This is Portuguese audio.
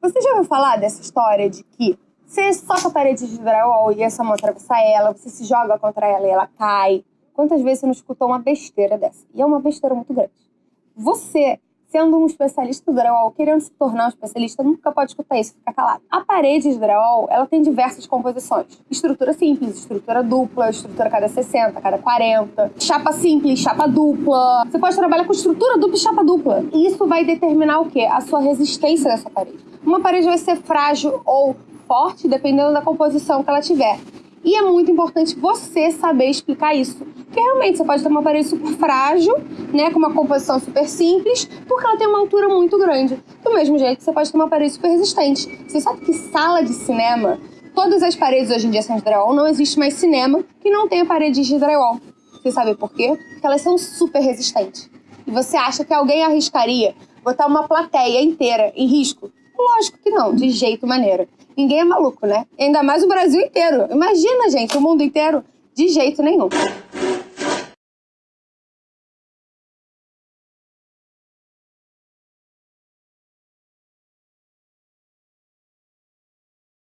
Você já ouviu falar dessa história de que você soca a parede de drywall e essa mão atravessa ela, você se joga contra ela e ela cai? Quantas vezes você não escutou uma besteira dessa? E é uma besteira muito grande. Você sendo um especialista do drywall, querendo se tornar um especialista, nunca pode escutar isso, fica calado. A parede de drywall, ela tem diversas composições. Estrutura simples, estrutura dupla, estrutura cada 60, cada 40, chapa simples, chapa dupla. Você pode trabalhar com estrutura dupla e chapa dupla. E isso vai determinar o quê? A sua resistência dessa parede. Uma parede vai ser frágil ou forte, dependendo da composição que ela tiver. E é muito importante você saber explicar isso. Porque realmente você pode ter uma parede super frágil, né, com uma composição super simples, porque ela tem uma altura muito grande. Do mesmo jeito que você pode ter uma parede super resistente. Você sabe que sala de cinema, todas as paredes hoje em dia são de drywall, não existe mais cinema que não tenha paredes de drywall. Você sabe por quê? Porque elas são super resistentes. E você acha que alguém arriscaria botar uma plateia inteira em risco? Lógico que não, de jeito maneira. Ninguém é maluco, né? Ainda mais o Brasil inteiro. Imagina, gente, o mundo inteiro. De jeito nenhum.